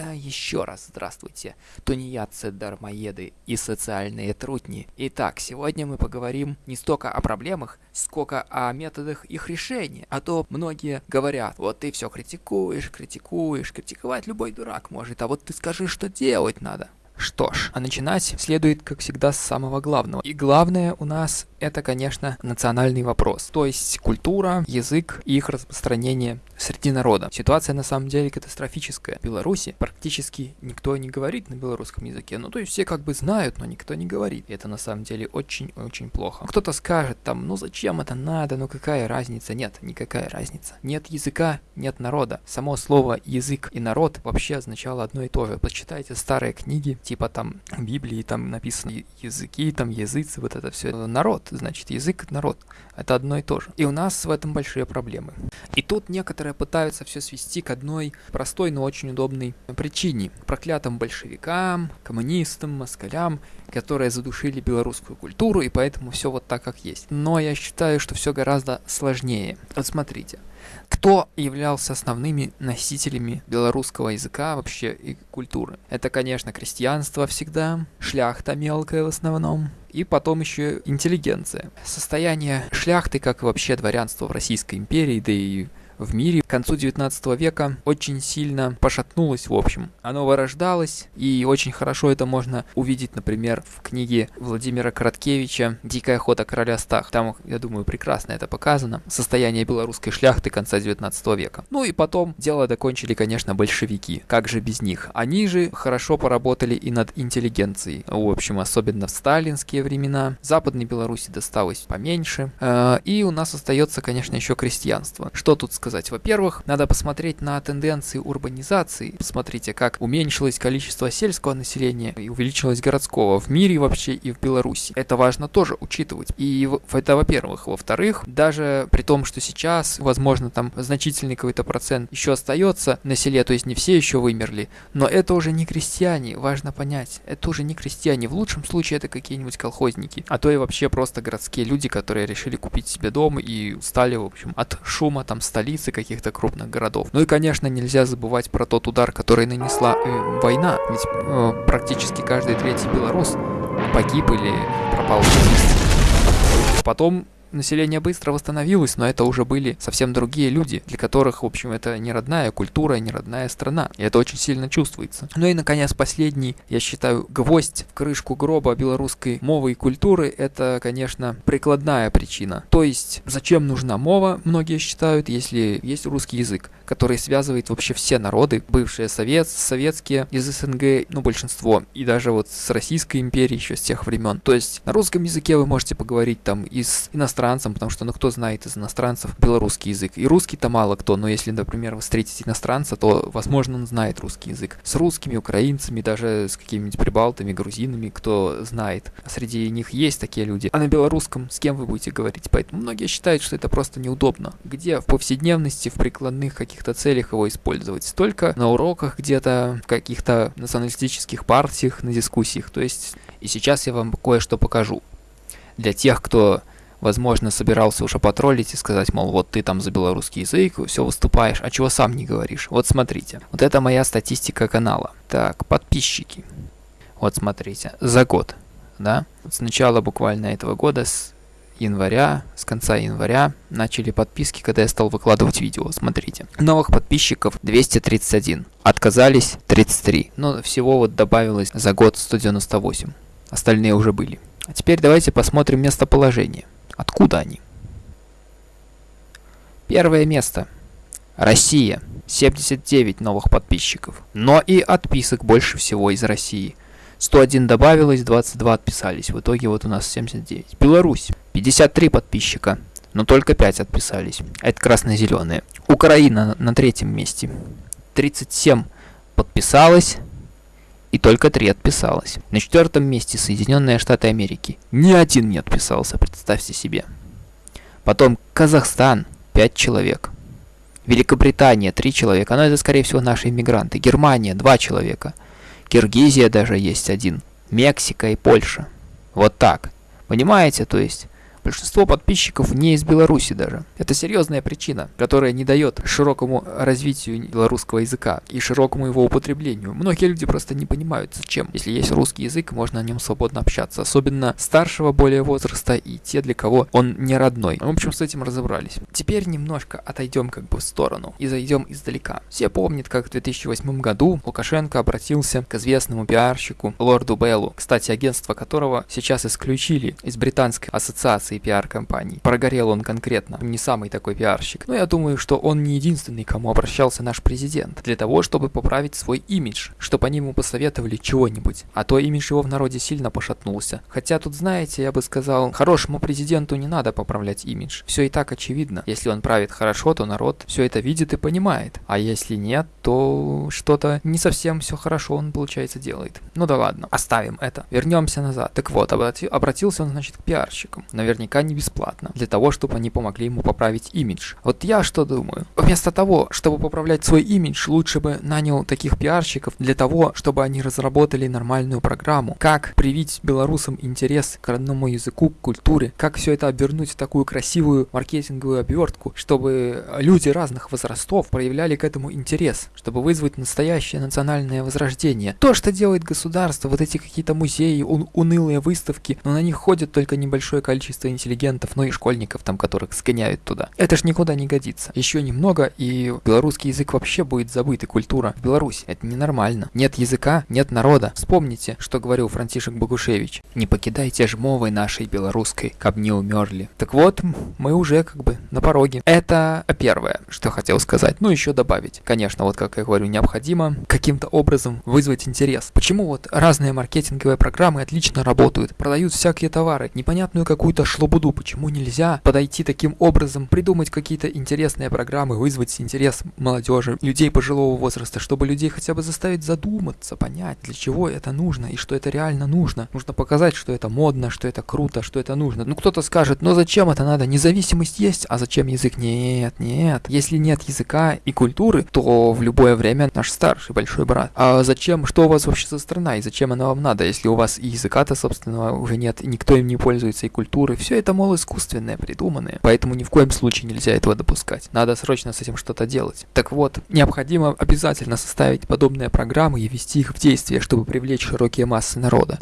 А еще раз здравствуйте, тунеядцы, дармоеды и социальные трутни. Итак, сегодня мы поговорим не столько о проблемах, сколько о методах их решения. А то многие говорят, вот ты все критикуешь, критикуешь, критиковать любой дурак может, а вот ты скажи, что делать надо. Что ж, а начинать следует, как всегда, с самого главного. И главное у нас это, конечно, национальный вопрос. То есть культура, язык и их распространение среди народа. Ситуация на самом деле катастрофическая. В Беларуси практически никто не говорит на белорусском языке. Ну, то есть все как бы знают, но никто не говорит. И это на самом деле очень-очень плохо. Кто-то скажет там, ну зачем это надо, ну какая разница? Нет, никакая разница. Нет языка, нет народа. Само слово язык и народ вообще означало одно и то же. Почитайте старые книги, типа там Библии, там написано языки, там языцы, вот это все. Народ, значит, язык, народ. Это одно и то же. И у нас в этом большие проблемы. И тут некоторые пытаются все свести к одной простой, но очень удобной причине. Проклятым большевикам, коммунистам, москалям, которые задушили белорусскую культуру, и поэтому все вот так, как есть. Но я считаю, что все гораздо сложнее. Вот смотрите. Кто являлся основными носителями белорусского языка вообще и культуры? Это, конечно, крестьянство всегда, шляхта мелкая в основном, и потом еще интеллигенция. Состояние шляхты, как и вообще дворянство в Российской империи, да и в мире к концу 19 века очень сильно пошатнулось в общем. Оно вырождалось, и очень хорошо это можно увидеть, например, в книге Владимира Короткевича «Дикая охота короля Стах». Там, я думаю, прекрасно это показано. Состояние белорусской шляхты конца 19 века. Ну и потом дело докончили, конечно, большевики. Как же без них? Они же хорошо поработали и над интеллигенцией. В общем, особенно в сталинские времена. Западной Беларуси досталось поменьше. Э, и у нас остается, конечно, еще крестьянство. Что тут сказать? Сказать? Во-первых, надо посмотреть на тенденции урбанизации. Посмотрите, как уменьшилось количество сельского населения и увеличилось городского в мире вообще и в Беларуси. Это важно тоже учитывать. И это во-первых. Во-вторых, даже при том, что сейчас, возможно, там значительный какой-то процент еще остается на селе, то есть не все еще вымерли, но это уже не крестьяне, важно понять. Это уже не крестьяне. В лучшем случае это какие-нибудь колхозники, а то и вообще просто городские люди, которые решили купить себе дом и устали, в общем, от шума там столицы столицы каких-то крупных городов. Ну и, конечно, нельзя забывать про тот удар, который нанесла э, война. Ведь э, практически каждый третий белорус погиб или пропал. Потом население быстро восстановилось, но это уже были совсем другие люди, для которых, в общем, это не родная культура, не родная страна. И это очень сильно чувствуется. Ну и, наконец, последний, я считаю, гвоздь в крышку гроба белорусской мовы и культуры, это, конечно, прикладная причина. То есть, зачем нужна мова, многие считают, если есть русский язык, который связывает вообще все народы, бывшие совет, советские, из СНГ, ну, большинство, и даже вот с Российской империей еще с тех времен. То есть, на русском языке вы можете поговорить там и с иностранцам, потому что, ну, кто знает из иностранцев белорусский язык. И русский-то мало кто, но если, например, вы встретите иностранца, то, возможно, он знает русский язык. С русскими, украинцами, даже с какими-нибудь прибалтами, грузинами, кто знает. Среди них есть такие люди. А на белорусском с кем вы будете говорить? Поэтому многие считают, что это просто неудобно. Где в повседневности, в прикладных каких-то целях его использовать? Только на уроках где-то, в каких-то националистических партиях, на дискуссиях. То есть, и сейчас я вам кое-что покажу. Для тех, кто возможно, собирался уже потроллить и сказать, мол, вот ты там за белорусский язык, все выступаешь, а чего сам не говоришь? Вот смотрите, вот это моя статистика канала. Так, подписчики. Вот смотрите, за год, да, с начала буквально этого года, с января, с конца января начали подписки, когда я стал выкладывать видео. Смотрите. Новых подписчиков 231. Отказались 33. Но всего вот добавилось за год 198. Остальные уже были. А теперь давайте посмотрим местоположение. Откуда они? Первое место. Россия. 79 новых подписчиков. Но и отписок больше всего из России. 101 добавилось, 22 отписались. В итоге вот у нас 79. Беларусь. 53 подписчика. Но только 5 отписались. Это красно-зеленые. Украина на третьем месте. 37 подписалось, и только три отписалось. На четвертом месте Соединенные Штаты Америки. Ни один не отписался, представьте себе. Потом Казахстан, 5 человек. Великобритания, 3 человека, но это, скорее всего, наши иммигранты. Германия, 2 человека. Киргизия даже есть один. Мексика и Польша. Вот так. Понимаете, то есть Большинство подписчиков не из Беларуси даже. Это серьезная причина, которая не дает широкому развитию белорусского языка и широкому его употреблению. Многие люди просто не понимают, зачем. Если есть русский язык, можно на нем свободно общаться. Особенно старшего более возраста и те, для кого он не родной. В общем, с этим разобрались. Теперь немножко отойдем как бы в сторону и зайдем издалека. Все помнят, как в 2008 году Лукашенко обратился к известному пиарщику Лорду Беллу, кстати, агентство которого сейчас исключили из британской ассоциации пиар-компаний. Прогорел он конкретно, не самый такой пиарщик. Но я думаю, что он не единственный, кому обращался наш президент, для того, чтобы поправить свой имидж, чтобы они ему посоветовали чего-нибудь. А то имидж его в народе сильно пошатнулся. Хотя тут, знаете, я бы сказал, хорошему президенту не надо поправлять имидж. Все и так очевидно. Если он правит хорошо, то народ все это видит и понимает. А если нет, то что-то не совсем все хорошо он, получается, делает. Ну да ладно, оставим это. Вернемся назад. Так вот, обрати обратился он, значит, к пиарщикам. Наверняка не бесплатно. Для того, чтобы они помогли ему поправить имидж. Вот я что думаю? Вместо того, чтобы поправлять свой имидж, лучше бы нанял таких пиарщиков для того, чтобы они разработали нормальную программу. Как привить белорусам интерес к родному языку, к культуре. Как все это обернуть в такую красивую маркетинговую обертку, чтобы люди разных возрастов проявляли к этому интерес. Чтобы вызвать настоящее национальное возрождение. То, что делает государство, вот эти какие-то музеи, ун унылые выставки, но на них ходит только небольшое количество интеллигентов, ну и школьников там, которых сгоняют туда. Это ж никуда не годится. Еще немного, и белорусский язык вообще будет забыт, и культура в Беларуси. Это ненормально. Нет языка, нет народа. Вспомните, что говорил Франтишек Богушевич. Не покидайте жмовой нашей белорусской, каб не умерли. Так вот, мы уже как бы на пороге. Это первое, что хотел сказать. Ну, еще добавить. Конечно, вот как я говорю, необходимо каким-то образом вызвать интерес. Почему вот разные маркетинговые программы отлично работают, продают всякие товары, непонятную какую-то шлобуду, почему нельзя подойти таким образом, придумать какие-то интересные программы, вызвать интерес молодежи, людей пожилого возраста, чтобы людей хотя бы заставить задуматься, понять, для чего это нужно и что это реально нужно. Нужно показать, что это модно, что это круто, что это нужно. Ну кто-то скажет, ну зачем это надо? Независимость есть, а зачем язык? Нет, нет. Если нет языка и культуры, то в любое время наш старший большой брат. А зачем? Что у вас вообще за страна и зачем она вам надо, если у вас и языка-то, собственно, уже нет, никто им не пользуется, и культуры. Все это, мол, искусственное, придуманное. Поэтому ни в коем случае нельзя этого допускать. Надо срочно с этим что-то делать. Так вот, необходимо обязательно составить подобные программы и ввести их в действие, чтобы привлечь широкие массы народа.